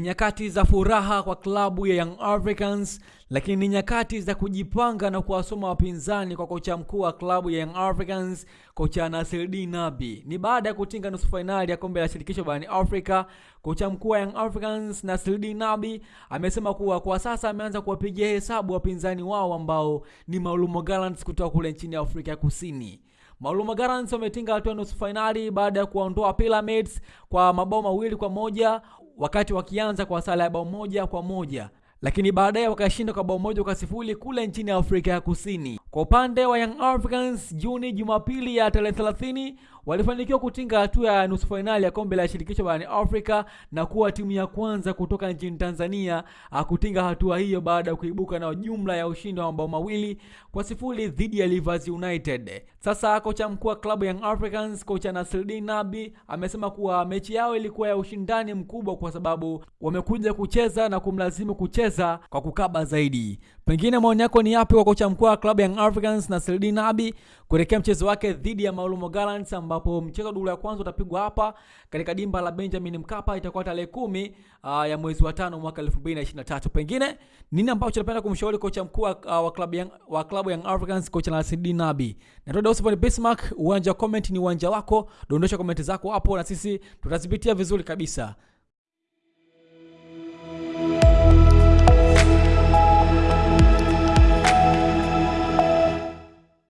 nyakati za furaha kwa klabu ya Young Africans, lakini ni nyakati za kujipanga na kuwasoma wapinzani kwa kocha mkuu wa klabu ya Young Africans, kocha Nasreddine Nabi. Ni baada ya kutinga nusu fainali ya kombe la shirikisho barani Afrika, kocha mkuu wa Young Africans Nasreddine Nabi amesema kuwa kwa sasa ameanza kuwapigia hesabu wapinzani wao ambao ni Maulumo Gallants kutoka kule nchini Afrika ya Kusini. Maulumo Gallants wametinga hatua nusu fainali baada ya kuwaondoa Pyramids kwa mabao mawili kwa moja wakati wakianza kwa sala ya bao moja kwa moja lakini baadaye wakashinda kwa bao moja kwa sifuri kule nchini Afrika ya Kusini. Kwa upande wa Young Africans, Juni Jumapili ya tarehe 30 walifanikiwa kutinga hatua ya nusu fainali ya kombe la shirikisho barani Afrika na kuwa timu ya kwanza kutoka nchini Tanzania kutinga hatua hiyo baada ya kuibuka na jumla ya ushindi wa mabao mawili kwa sifuri dhidi ya Rivers United. Sasa kocha mkuu wa klabu Young Africans, kocha Nasreddine Nabi amesema kuwa mechi yao ilikuwa ya ushindani mkubwa kwa sababu wamekuja kucheza na kumlazimu kucheza kwa kukaba zaidi. Pengine maoni yako ni yapi kwa kocha mkuu wa klabu Young Africans Nasreddine Nabi kuelekea mchezo wake dhidi ya Maulumo Gallants ambapo mchezo wa duru ya kwanza utapigwa hapa katika dimba la Benjamin Mkapa, itakuwa tarehe kumi uh, ya mwezi wa tano mwaka 2023. Pengine nini ambacho unapenda kumshauri kocha mkuu uh, wa klabu ya wa klabu Young Africans kocha Nasreddine Nabi? Na Dawson Bismarck, uwanja wa comment ni uwanja wako, dondosha comment zako hapo na sisi tutazipitia vizuri kabisa.